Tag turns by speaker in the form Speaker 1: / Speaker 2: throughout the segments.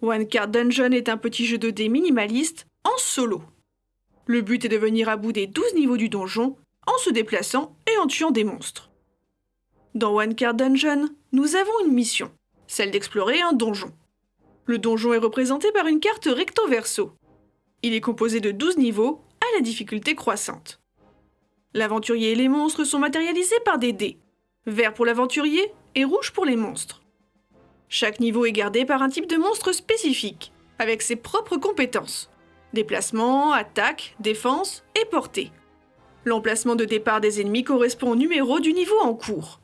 Speaker 1: One Card Dungeon est un petit jeu de dés minimaliste en solo. Le but est de venir à bout des 12 niveaux du donjon en se déplaçant et en tuant des monstres. Dans One Card Dungeon, nous avons une mission, celle d'explorer un donjon. Le donjon est représenté par une carte recto-verso. Il est composé de 12 niveaux à la difficulté croissante. L'aventurier et les monstres sont matérialisés par des dés, vert pour l'aventurier et rouge pour les monstres. Chaque niveau est gardé par un type de monstre spécifique, avec ses propres compétences. Déplacement, attaque, défense et portée. L'emplacement de départ des ennemis correspond au numéro du niveau en cours.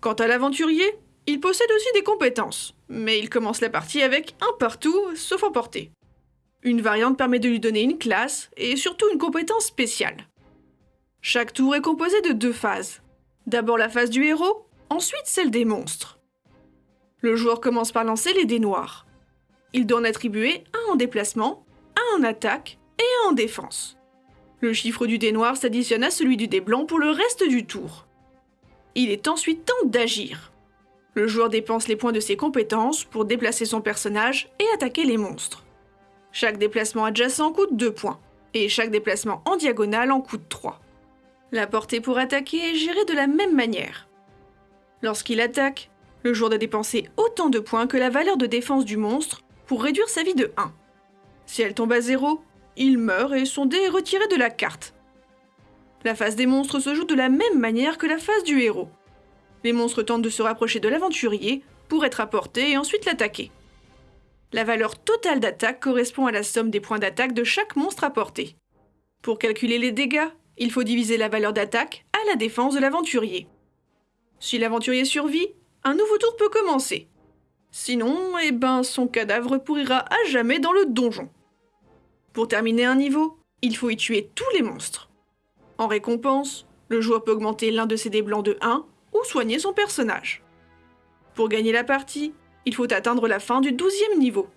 Speaker 1: Quant à l'aventurier, il possède aussi des compétences, mais il commence la partie avec un partout, sauf en portée. Une variante permet de lui donner une classe et surtout une compétence spéciale. Chaque tour est composé de deux phases. D'abord la phase du héros, ensuite celle des monstres. Le joueur commence par lancer les dés noirs. Il doit en attribuer un en déplacement, un en attaque et un en défense. Le chiffre du dé noir s'additionne à celui du dé blanc pour le reste du tour. Il est ensuite temps d'agir. Le joueur dépense les points de ses compétences pour déplacer son personnage et attaquer les monstres. Chaque déplacement adjacent coûte 2 points, et chaque déplacement en diagonale en coûte 3. La portée pour attaquer est gérée de la même manière. Lorsqu'il attaque, le joueur doit dépenser autant de points que la valeur de défense du monstre pour réduire sa vie de 1. Si elle tombe à 0, il meurt et son dé est retiré de la carte. La phase des monstres se joue de la même manière que la phase du héros. Les monstres tentent de se rapprocher de l'aventurier pour être apportés et ensuite l'attaquer. La valeur totale d'attaque correspond à la somme des points d'attaque de chaque monstre apporté. Pour calculer les dégâts, il faut diviser la valeur d'attaque à la défense de l'aventurier. Si l'aventurier survit, un nouveau tour peut commencer. Sinon, eh ben, son cadavre pourrira à jamais dans le donjon. Pour terminer un niveau, il faut y tuer tous les monstres. En récompense, le joueur peut augmenter l'un de ses dés blancs de 1 ou soigner son personnage. Pour gagner la partie, il faut atteindre la fin du 12e niveau.